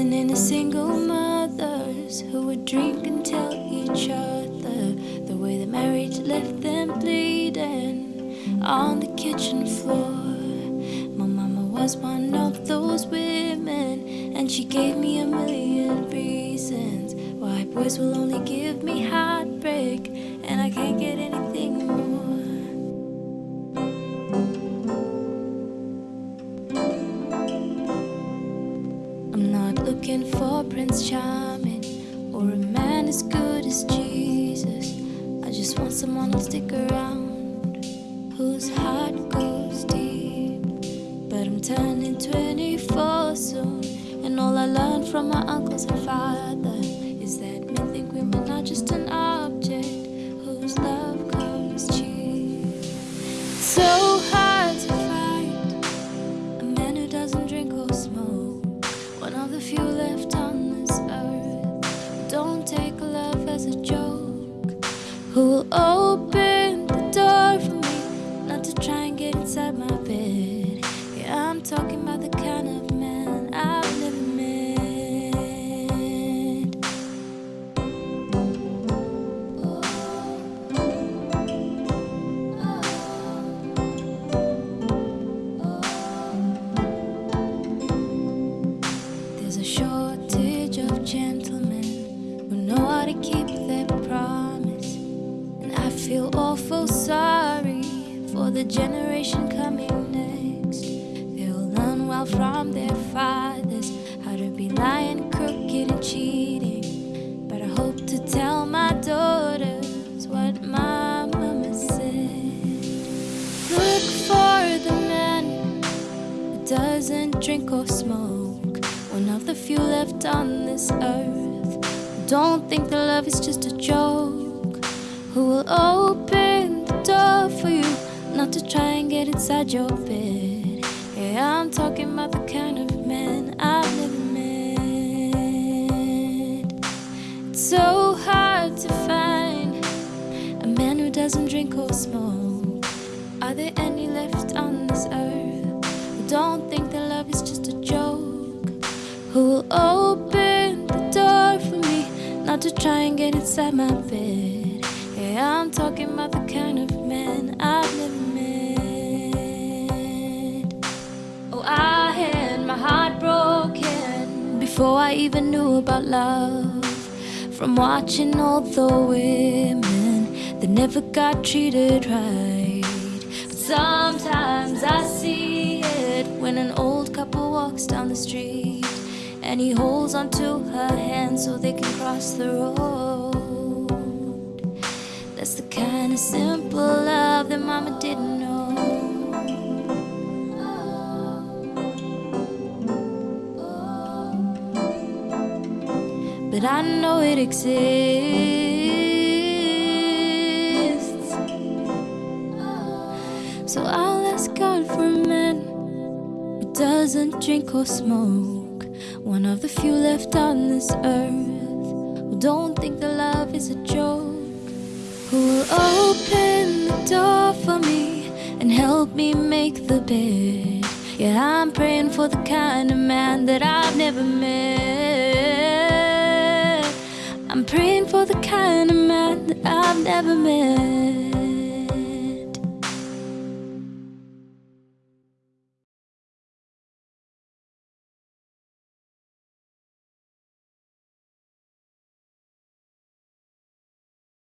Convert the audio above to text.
wasn't any single mothers who would drink and tell each other the way the marriage left them bleeding on the kitchen floor. My mama was one of those women, and she gave me a million reasons why boys will only give me heartbreak looking for Prince Charming or a man as good as Jesus. I just want someone who'll stick around, whose heart goes deep. But I'm turning 24 soon, and all I learned from my uncles and father left on this earth don't take love as a joke. Who will open the door for me, not to try to keep their promise. And I feel awful sorry for the generation coming next. They'll learn well from their fathers how to be lying, crooked, and cheating. But I hope to tell my daughters what my mama said. Look for the man who doesn't drink or smoke. One of the few left on this earth don't think that love is just a joke. Who will open the door for you, not to try and get inside your bed. Yeah, I'm talking about the kind of man I've never met. It's so hard to find a man who doesn't drink or smoke. Are there any to try and get inside my bed? Yeah, I'm talking about the kind of man I've never met. Oh, I had my heart broken before I even knew about love. From watching all the women that never got treated right. But sometimes I see it when an old couple walks down the street and he holds onto her hand so they can cross the road. That's the kind of simple love that mama didn't know. But I know it exists. So I'll ask God for a man who doesn't drink or smoke. One of the few left on this earth who don't think that love is a joke. Who will open the door for me and help me make the bed. Yeah, I'm praying for the kind of man that I've never met. I'm praying for the kind of man that I've never met.